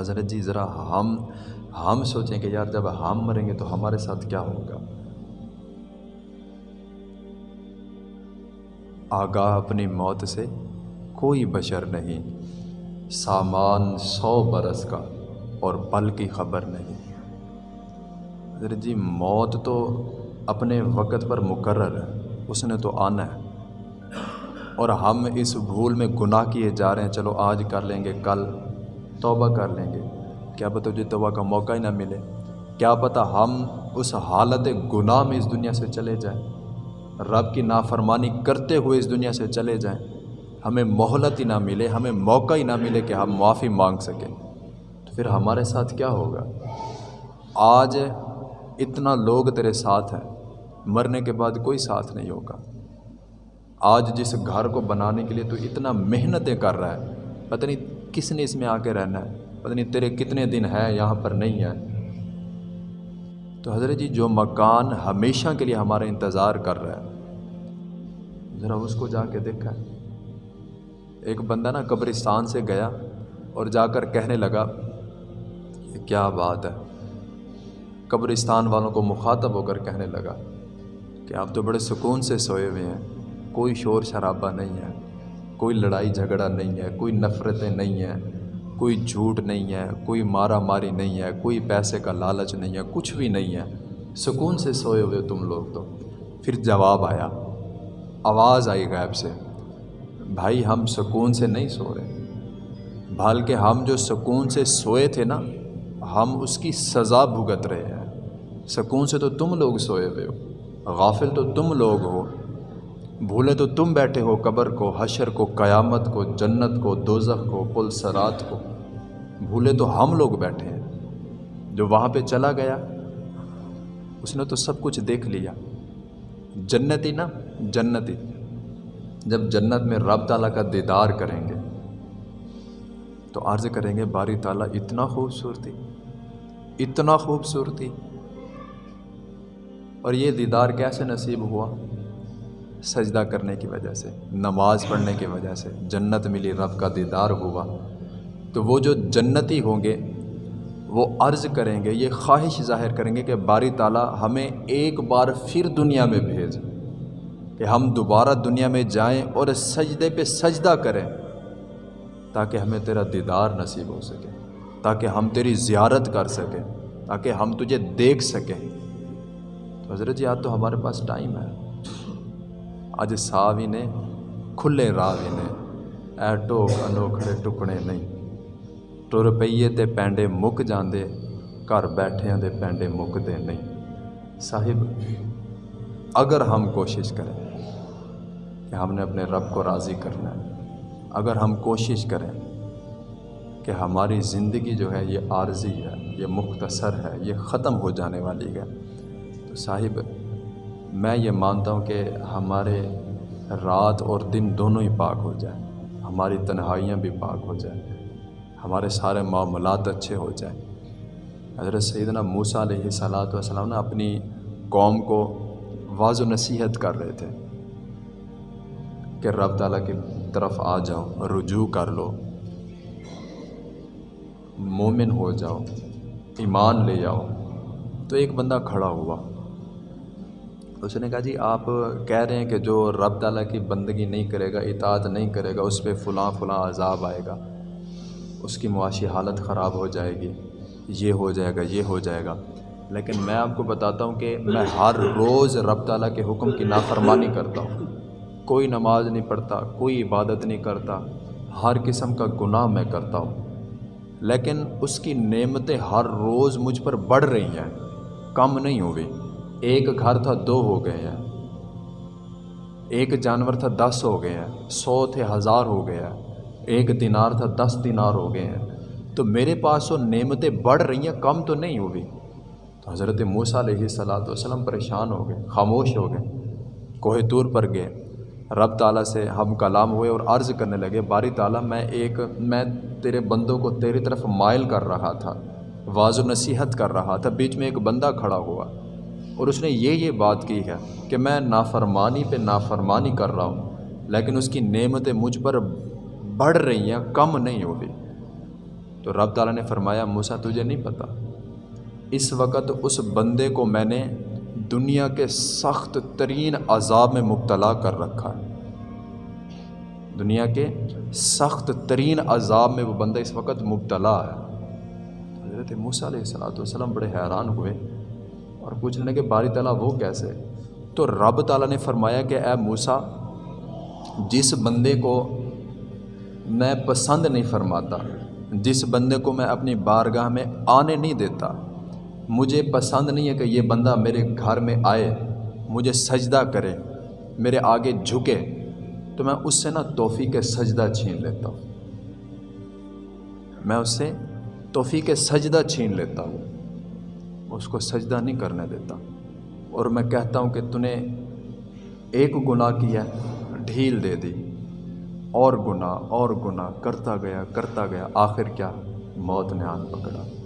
حضرت جی ذرا ہم ہم سوچیں کہ یار جب ہم مریں گے تو ہمارے ساتھ کیا ہوگا؟ آگاہ اپنی موت سے کوئی بشر نہیں، سامان سو برس کا اور پل کی خبر نہیں۔ حضرت جی موت تو اپنے وقت پر مقرر ہے، اس نے تو آنا ہے۔ اور ہم اس بھول میں گناہ کیے جا رہے ہیں، چلو آج کر لیں گے کل۔ توبہ کر لیں گے۔ کیا پتہ تجھے توبہ کا موقع ہی نہ ملے۔ کیا پتہ ہم اس حالت گناہ میں اس دنیا سے چلے جائیں۔ رب کی نافرمانی کرتے ہوئے اس دنیا سے چلے جائیں۔ ہمیں مہلت ہی نہ ملے، ہمیں موقع ہی نہ ملے کہ ہم معافی مانگ سکیں۔ تو پھر ہمارے ساتھ کیا ہوگا؟ آج اتنا لوگ تیرے ساتھ ہیں، مرنے کے بعد کوئی ساتھ نہیں ہوگا۔ آج جس گھر کو بنانے کے لیے تو اتنا محنتیں کر رہا ہے، پتہ نہیں کس نے اس میں آ کے رہنا ہے؟ پتہ نہیں تیرے کتنے دن ہیں، یہاں پر نہیں ہے۔ تو حضرت جی جو مکان ہمیشہ کے لیے ہمارا انتظار کر رہا ہے، ذرا اس کو جا کے دیکھا۔ ایک بندہ نا قبرستان سے گیا اور جا کر کہنے لگا کہ کیا بات ہے؟ قبرستان والوں کو مخاطب ہو کر کہنے لگا کہ آپ تو بڑے سکون سے سوئے ہوئے ہیں، کوئی شور شرابہ نہیں ہے۔ کوئی لڑائی جھگڑا نہیں ہے، کوئی نفرتیں نہیں ہیں، کوئی جھوٹ نہیں ہے، کوئی مارا ماری نہیں ہے، کوئی پیسے کا لالچ نہیں ہے، کچھ بھی نہیں ہے۔ سکون سے سوئے ہوئے تم لوگ تو۔ پھر جواب آیا۔ آواز آئی غائب سے۔ بھائی ہم سکون سے نہیں سو رہے۔ بلکہ ہم جو سکون سے سوئے تھے نا، ہم اس کی سزا بھگت رہے ہیں۔ سکون سے تو تم لوگ سوئے ہوئے ہو۔ غافل تو تم لوگ ہو۔ بھولے تو تم بیٹھے ہو قبر کو، حشر کو، قیامت کو، جنت کو، دوزخ کو، پل سرات کو۔ بھولے تو ہم لوگ بیٹھے ہیں، جو وہاں پہ چلا گیا، اس نے تو سب کچھ دیکھ لیا۔ جنتی نا جنتی جب جنت میں رب تعالیٰ کا دیدار کریں گے، تو عرض کریں گے، باری تعالیٰ، اتنا خوبصورتی اتنا خوبصورتی۔ اور یہ دیدار کیسے نصیب ہوا؟ سجدہ کرنے کی وجہ سے، نماز پڑھنے کی وجہ سے جنت ملی، رب کا دیدار ہوا۔ تو وہ جو جنتی ہوں گے، وہ عرض کریں گے، یہ خواہش ظاہر کریں گے کہ باری تعالیٰ ہمیں ایک بار پھر دنیا میں بھیج، کہ ہم دوبارہ دنیا میں جائیں اور سجدے پہ سجدہ کریں، تاکہ ہمیں تیرا دیدار نصیب ہو سکے، تاکہ ہم تیری زیارت کر سکیں، تاکہ ہم تجھے دیکھ سکیں۔ تو حضرت جی آج تو ہمارے پاس ٹائم ہے۔ آج ساوی نے کھلے راوی نے اے ٹوک انوکھڑے ٹکڑے نہیں ٹر پیے تے پینڈے مک جاندے گھر بیٹھے دے پینڈے مکتے نہیں صاحب اگر ہم کوشش کریں کہ ہم نے اپنے رب کو راضی کرنا ہے اگر ہم کوشش کریں کہ ہماری زندگی جو ہے یہ عارضی ہے یہ مختصر ہے یہ ختم ہو جانے والی ہے تو صاحب میں یہ مانتا ہوں کہ ہمارے رات اور دن دونوں ہی پاک ہو جائیں۔ ہماری تنہائیاں بھی پاک ہو جائیں۔ ہمارے سارے معاملات اچھے ہو جائیں۔ حضرت سیدنا موسیٰ علیہ صلاۃ والسلام نے اپنی قوم کو واض و نصیحت کر رہے تھے کہ رب تعالیٰ کی طرف آ جاؤ، رجوع کر لو۔ مومن ہو جاؤ، ایمان لے جاؤ تو ایک بندہ کھڑا ہوا۔ اس نے کہا جی آپ کہہ رہے ہیں کہ جو رب تعالیٰ کی بندگی نہیں کرے گا، اطاعت نہیں کرے گا، اس پہ فلاں فلاں عذاب آئے گا، اس کی معاشی حالت خراب ہو جائے گی، یہ ہو جائے گا، یہ ہو جائے گا۔ لیکن میں آپ کو بتاتا ہوں کہ میں ہر روز رب تعالیٰ کے حکم کی نافرمانی کرتا ہوں۔ کوئی نماز نہیں پڑھتا، کوئی عبادت نہیں کرتا، ہر قسم کا گناہ میں کرتا ہوں۔ لیکن اس کی نعمتیں ہر روز مجھ پر بڑھ رہی ہیں، کم نہیں ہوئی۔ ایک گھر تھا دو ہو گئے ہیں۔ ایک جانور تھا دس ہو گئے ہیں۔ سو تھے ہزار ہو گئے ہیں۔ ایک دینار تھا دس دینار ہو گئے ہیں۔ تو میرے پاس وہ نعمتیں بڑھ رہی ہیں، کم تو نہیں ہوئی۔ تو حضرت موسیٰ علیہ صلاۃ وسلم پریشان ہو گئے، خاموش ہو گئے۔ کوہ طور پر گئے۔ رب تعالیٰ سے ہم کلام ہوئے اور عرض کرنے لگے، باری تعالیٰ، میں ایک، میں تیرے بندوں کو تیری طرف مائل کر رہا تھا واض و نصیحت کر رہا تھا۔ بیچ میں ایک بندہ کھڑا ہوا۔ اور اس نے یہ یہ بات کی ہے کہ میں نافرمانی پہ نافرمانی کر رہا ہوں، لیکن اس کی نعمتیں مجھ پر بڑھ رہی ہیں، کم نہیں ہوگی تو رب تعالیٰ نے فرمایا موسا تجھے نہیں پتہ۔ اس وقت اس بندے کو میں نے دنیا کے سخت ترین عذاب میں مبتلا کر رکھا ہے۔ دنیا کے سخت ترین عذاب میں وہ بندہ اس وقت مبتلا ہے۔ حضرت موسیٰ علیہ السلاۃ والسلام بڑے حیران ہوئے۔ اور پوچھنے لگے باری تعالیٰ وہ کیسے؟ تو رب تعالیٰ نے فرمایا کہ اے موسیٰ، جس بندے کو میں پسند نہیں فرماتا، جس بندے کو میں اپنی بارگاہ میں آنے نہیں دیتا، مجھے پسند نہیں ہے کہ یہ بندہ میرے گھر میں آئے، مجھے سجدہ کرے، میرے آگے جھکے، تو میں اس سے نا توفیق سجدہ چھین لیتا ہوں۔ میں اس سے توفیق سجدہ چھین لیتا ہوں۔ اس کو سجدہ نہیں کرنے دیتا۔ اور میں کہتا ہوں کہ تو نے ایک گناہ کیا، ڈھیل دے دی۔ اور گناہ اور گناہ، کرتا گیا کرتا گیا، آخر کیا؟ موت نے آن پکڑا۔